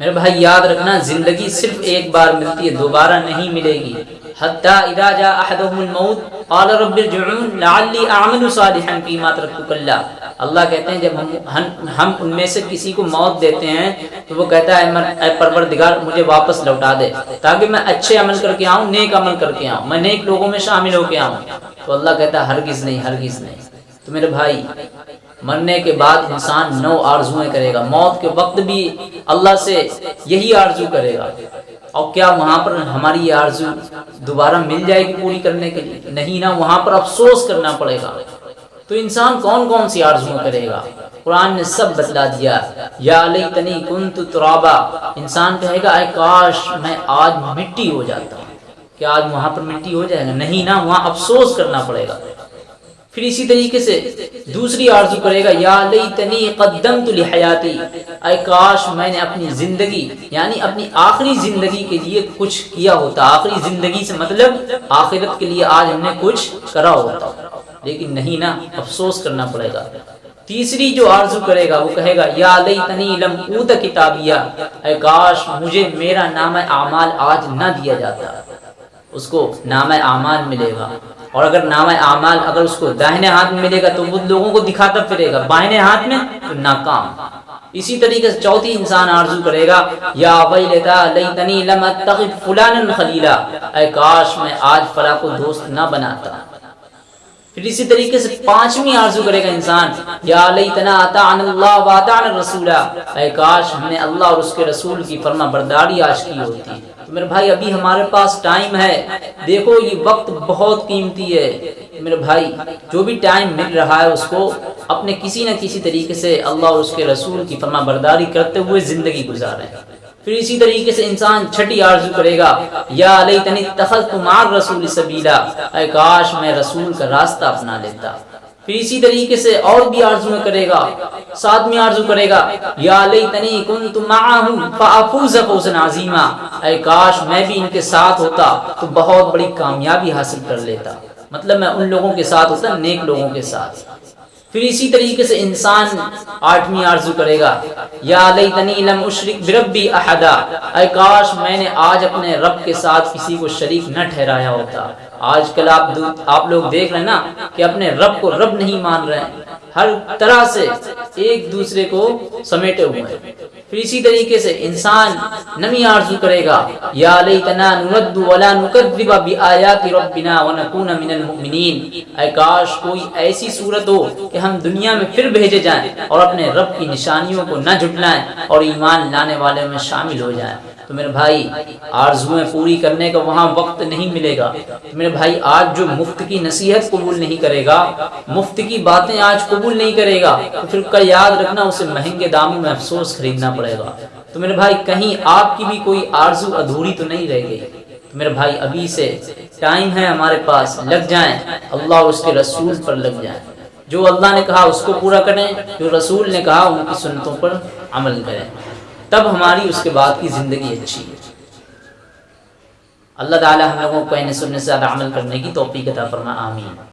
मेरे भाई याद रखना ज़िंदगी सिर्फ़ एक बार मिलती है दोबारा नहीं मिलेगी। अल्लाह कहते हैं जब हम हम, हम उनमें से किसी को मौत देते हैं तो वो कहता है परवरदिगार मुझे वापस लौटा दे ताकि मैं अच्छे अमल करके आऊँ नेक अमल करके आऊँ मैं नेक लोगों में शामिल होके आऊँ। तो अल्लाह कहता है हरगिज़ नहीं हरगिज़ नहीं। तो मेरे भाई मरने के बाद इंसान नौ आरजुएँ करेगा। मौत के वक्त भी अल्लाह से यही आरज़ू करेगा। और क्या वहाँ पर हमारी आरज़ू दोबारा मिल जाएगी पूरी करने के लिए? नहीं ना, वहाँ पर अफसोस करना पड़ेगा। तो इंसान कौन कौन सी आरजुएँ करेगा? कुरान ने सब बतला दिया। या कुन तुराबा। इंसान कहेगा काश मैं आज मिट्टी हो जाता। क्या आज वहाँ पर मिट्टी हो जाएगा? नहीं ना, वहाँ अफसोस करना पड़ेगा। फिर इसी तरीके से दूसरी आरज़ू करेगा, या लई तनी कदम तुल हयाती काश मैंने अपनी ज़िंदगी, यानी अपनी आखिरी ज़िंदगी के लिए कुछ किया होता। आखिरी ज़िंदगी से मतलब आखिरत के लिए आज हमने कुछ करा होता। लेकिन नहीं ना, अफसोस करना पड़ेगा। तीसरी जो आरज़ू करेगा, वो कहेगा, या लई तनी लम ऊत किताबिया। काश मुझे मेरा नाम आमाल आज ना दिया जाता। उसको नाम आमाल मिलेगा। और अगर नाम आमाल, अगर उसको दाहिने हाथ में मिलेगा तो वो लोगों को दिखाता फिरेगा। बाहिने हाथ में तो नाकाम। इसी तरीके से चौथी इंसान आरज़ू करेगा, या वही लेता तनी फुलान खलीला। काश मैं आज फला को दोस्त ना बनाता। फिर इसी तरीके से पांचवी आरज़ू करेगा इंसान, या लई तना रसूला। काश हमने अल्लाह और उसके रसूल की फरमा बरदारी आज की होती। तो मेरे भाई, अभी हमारे पास टाइम है। देखो, ये वक्त बहुत कीमती है। मेरे भाई, जो भी टाइम मिल रहा है उसको अपने किसी न किसी तरीके से अल्लाह और उसके रसूल की फरमा बरदारी करते हुए ज़िंदगी गुजारें। फिर इसी तरीके से इंसान छठी आरज़ू करेगा। या तनी तखल तुमार रसूल सबीला। काश मैं रसूल का रास्ता अपना लेता। फिर इसी तरीके से और भी आरज़ू करेगा, साथ में आरज़ू करेगा। या तनी कुन तुमाजीमा काश मैं भी इनके साथ होता तो बहुत बड़ी कामयाबी हासिल कर लेता। मतलब मैं उन लोगों के साथ होता, नेक लोगों के साथ। फिर इसी तरीके से इंसान आठवीं आरज़ू करेगा। या बिरब्बी अहदा। काश मैंने आज अपने रब के साथ किसी को शरीक न ठहराया होता। आजकल आप आप लोग देख रहे हैं ना कि अपने रब को रब नहीं मान रहे हैं। हर तरह से एक दूसरे को समेटे हुए हैं। फिर इसी तरीके से इंसान नमी आरज़ू करेगा। या काश कोई ऐसी सूरत हो कि हम दुनिया में फिर भेजे जाएँ और अपने रब की निशानियों को न झुटलाएँ और ईमान लाने वाले में शामिल हो जाएँ। तो मेरे भाई, आरजुएँ पूरी करने का वहाँ वक्त नहीं मिलेगा। तो मेरे भाई, आज जो मुफ़्त की नसीहत कबूल नहीं करेगा, मुफ़्त की बातें आज कबूल नहीं करेगा तो फिर का याद रखना, उसे महँगे दामों में अफसोस खरीदना पड़ेगा। तो मेरे भाई, कहीं आपकी भी कोई आरज़ू अधूरी तो नहीं रह गई। तो मेरे भाई, अभी से टाइम है हमारे पास, लग जाए, अल्लाह उसके रसूल पर लग जाए। जो अल्लाह ने कहा, उसको पूरा करें, जो रसूल ने कहा, उनकी सुनतों पर अमल करें। तब हमारी उसके बाद की ज़िंदगी अच्छी है। अल्लाह ताला हम लोगों को कहने सुनने से ज़्यादा अमल करने की तोफ़ी अता फरमा, आमीन।